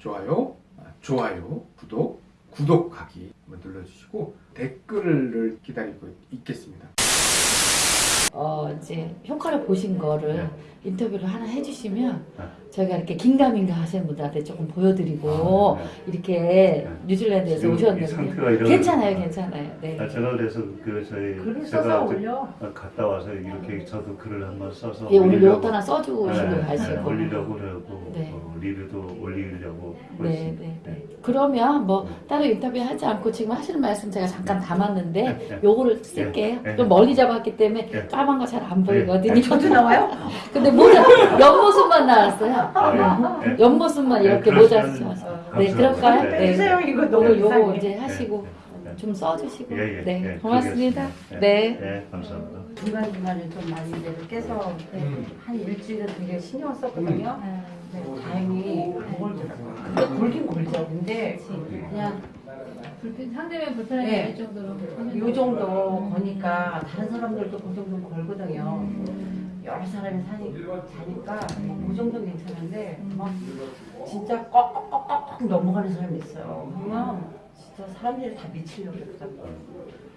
좋아요, 아, 좋아요, 구독, 구독하기 눌러주시고 댓글을 기다리고 있겠습니다. 보신 거를 네. 인터뷰를 하나 해주시면 네. 저희가 이렇게 긴가민가 하시는 분들한테 조금 보여드리고 아, 네. 이렇게 뉴질랜드에서 오셨는데 괜찮아요, 괜찮아요. 네. 아, 제가 그래서 그 저희 글을 제가 올려. 갔다 와서 이렇게 저도 글을 한번 써서 예, 오늘 올리려고- 요것도 하나 써주고 오시고 네, 가시고. 네, 올리려고 그러고 네. 어, 리뷰도 올리려고 네. 네, 네. 그러면 뭐 네. 따로 인터뷰 하지 않고 지금 하시는 말씀 제가 잠깐 담았는데 네, 네. 요거를 쓸게요. 네, 네. 좀 멀리 잡았기 때문에 네. 까만 거 잘 안 보이거든요. 네. 저도 나와요? 근데 모자 옆모습만 나왔어요. 아, 예. 네. 옆모습만 이렇게 네, 모자. 감사합니다. 네, 그럴까요? 네. 네. 해주세요 이거 너무 요거. 이제 하시고 네. 좀 써주시고 예, 예, 네 예, 고맙습니다. 네. 네, 감사합니다. 중간 중간에 좀 많이 이제 깨서 음. 한 일주일은 되게 신경 썼거든요. 음. 네, 다행히 안 골더라고요. 근데 골긴 골죠. 근데 그냥 불편 상대면 불편하게 네. 될 정도로 요 정도 거니까 다른 사람들도 그 정도 걸거든요. 여러 사람이 사니, 자니까 그 정도는 괜찮은데 막 진짜 꺽꺽꺽꺽 넘어가는 사람이 있어요. 그러면 진짜 사람들이 다 미치려고 그러더라고요.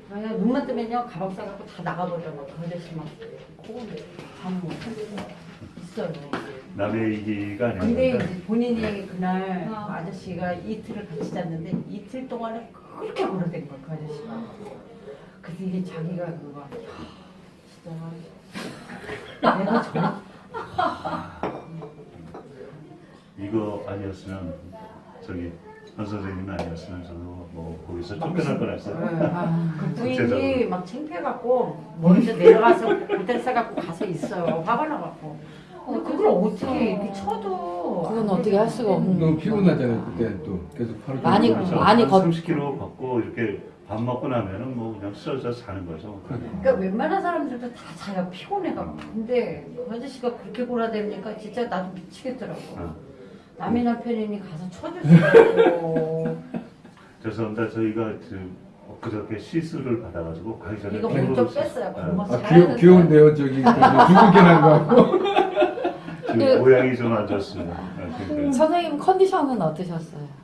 그냥 눈만 뜨면요 가방 싸갖고 다 나가버려요. 그 아저씨 막 코골이 잠을 못 하고 있어요. 남의 얘기가 아니라 근데 이제 본인이 그날 어. 그 아저씨가 이틀을 같이 잤는데 이틀 동안에 그렇게 걸어댄 거야 그 아저씨가 그래서 이게 자기가 그거 내가 저 이거 아니었으면 저기 한 선생님 아니었으면 저도 뭐 거기서 쫓겨날 뻔했어요. 아, 그 부인이 구체적으로. 막 창피해갖고 먼저 내려가서 호텔 싸갖고 가서 있어요 화가 나갖고 근데 그걸 어떻게 이렇게 쳐도 그건 어떻게 할 수가 없는 너무 피곤하잖아요. 그때는 또 계속 하루 많이 많이 한 걷- 30km 걷고 이렇게 밥 먹고 나면은 뭐 그냥 쓰러져 자는 거죠. 그러니까 웬만한 사람들도 다 자요 피곤해갖고 근데 그 아저씨가 그렇게 골아대니까 진짜 나도 미치겠더라고 어. 남의 남편이니 가서 쳐주시고 죄송합니다. 저희가 그 엊그저께 시술을 받아가지고 가기 전에 이거 먼저 씻- 뺐어요 네. 고마 아, 귀여, 귀여운데요. 저기 두껍게 난거 같고. 지금 그- 모양이 좀 안 좋습니다. 네, 그, 선생님 컨디션은 어떠셨어요?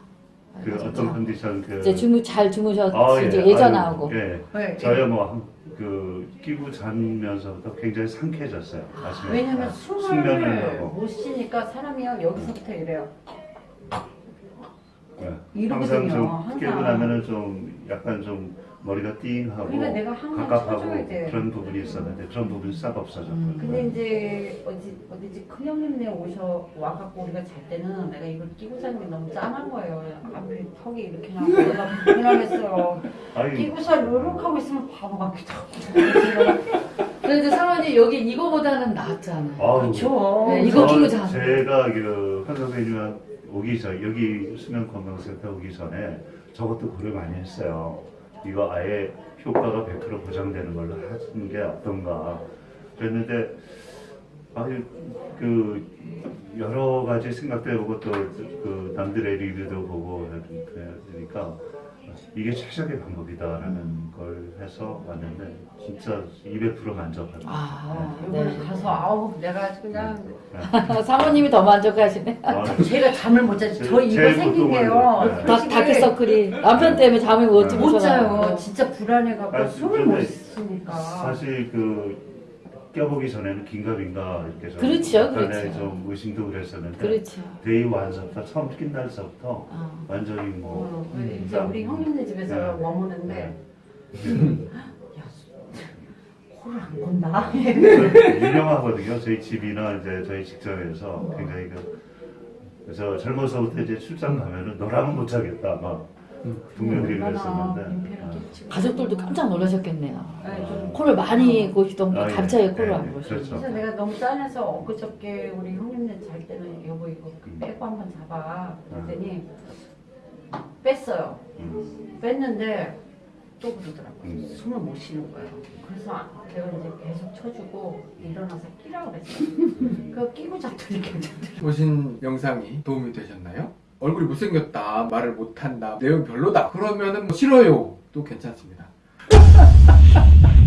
그 어떤 컨디션 그 이제 주무 잘 주무셨지 아, 예. 이제 예전하고 예. 네, 저야 뭐그 끼고 자면서부터 굉장히 상쾌해졌어요. 아침에 왜냐면 아, 숨을 하고 못 쉬니까 사람이요 여기서부터 이래요 예. 이러거든요, 항상 좀 항상. 깨고 나면은 좀 약간 좀 머리가 띵하고 그러니까 내가 항상 갑갑하고 쳐줘야 돼. 그런 부분이 있었는데 그런 부분이 싹 없어졌고 음. 근데 이제 어디 어디지 큰 형님네 오셔 와갖고 우리가 잘 때는 내가 이걸 끼고 자는 게 너무 짠한 거예요. 앞에 턱이 이렇게 나고 내가 불편하겠어요. 아니 끼고서 이렇게 하고 있으면 바보 같기도 하고. 그래도 사모님 여기 이거보다는 낫잖아요. 아우, 그렇죠. 네, 이거 저- 끼고 자. 제가 그한 선생님 오기 전 여기 수면 건강센터 오기 전에 저것도 고려 많이 했어요. 이거 아예 효과가 100% 보장되는 걸로 하는 게 어떤가. 그랬는데 아유 그 여러 가지 생각도 해보고 또 그 남들의 리뷰도 보고 그러니까 이게 최적의 방법이다라는 걸 해서 왔는데 진짜 200% 만족합니다. 아, 이번에 네. 가서 아우 내가 그냥 네. 사모님이 더 만족하시네. 아, 제가 잠을 못 자지. 제- 저 이거 생긴 게요. 네. 다 다크서클이 남편 때문에 잠을 못 네. 못 자요. 진짜 불안해갖고 아, 숨을 못 쉬니까. 사실 그 껴보기 전에는 긴가민가 이렇게 좀 그렇죠, 그렇죠. 좀 의심도 그랬었는데 그렇죠. day one서부터 처음 낀 날서부터 어. 완전히 뭐 어, 음, 이제 우리 형님네 집에서 네. 머무는데 야, 코를 안 건다. 유명하거든요. 저희 집이나 이제 저희 직장에서 굉장히 그 그래서 젊어서부터 이제 출장 가면은 너라면 못 자겠다 막 음. 동료들이 얼마나 그랬었는데 민폐를 아. 가족들도 깜짝 놀라셨겠네요. 네, 좀 코를 많이 고시던 분 아, 예. 갑자기 코를 예, 안 예, 고시죠. 그렇죠. 그래서 내가 너무 짠해서 엊그저께 우리 형님네 잘 때는 여보 이거 음. 빼고 한번 잡아 그랬더니 뺐어요. 음. 뺐는데 또 그러더라고요. 음. 숨을 못 쉬는 거예요. 그래서 아, 내가 이제 계속 쳐주고 일어나서 끼라고 그랬어요. 그거 끼고 잤더니 괜찮더라고요. 보신 영상이 도움이 되셨나요? 얼굴이 못생겼다, 말을 못한다, 내용 별로다. 그러면은 뭐 싫어요. 또 괜찮습니다.